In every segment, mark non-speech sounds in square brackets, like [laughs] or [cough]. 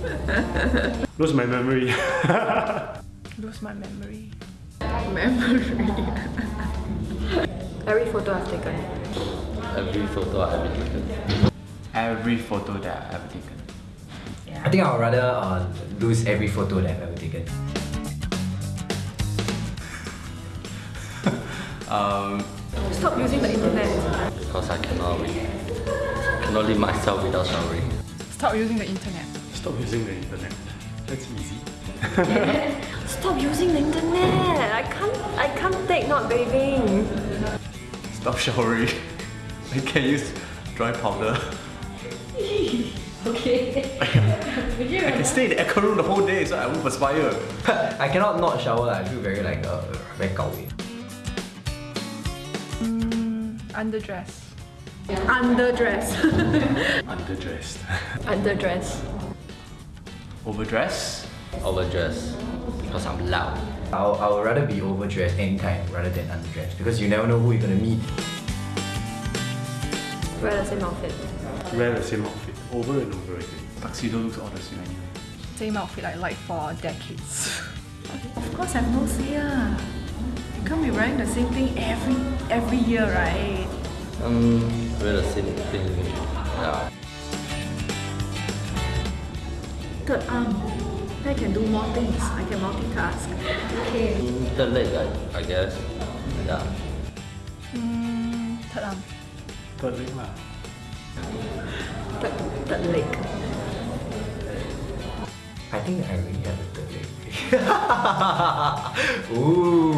[laughs] Lose my memory. [laughs] Lose my memory. Memory. Every photo I've taken. Every photo I've ever taken. Every photo that I've ever taken. I think I would rather uh, lose every photo that I've ever taken. [laughs] Um, Stop using the internet. Because I cannot read. Cannot leave myself without showering. Stop using the internet. Stop using the internet. That's easy. [laughs] Stop using the internet. I can't. I can't take not bathing. stop showering. [laughs] I can use dry powder. [laughs] Okay. I can stay in the aircon room the whole day so I won't perspire. I cannot not shower. I feel very like uh, very gao Mm, underdress. Underdress. Underdressed. Underdress. Overdress? Overdressed. Because I'm loud. I'll, I would rather be overdressed anytime rather than underdressed because you never know who you're gonna meet. Wear the same outfit. Wear the same outfit over and over again. Tuxedo looks all the same anyway. Same outfit I like for decades. Of course, I'm no say. ah. You can't be wearing the same thing every every year, right? Um, wear the same thing. Third arm. I can do more things. I can multitask. Okay. The leg, I, I guess. Yeah. Mm, third arm. Third leg lah. Third, third leg. I think I already have a third leg. [laughs] Ooh.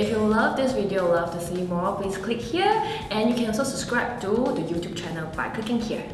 If you love this video, love to see more, please click here and you can also subscribe to the YouTube channel by clicking here.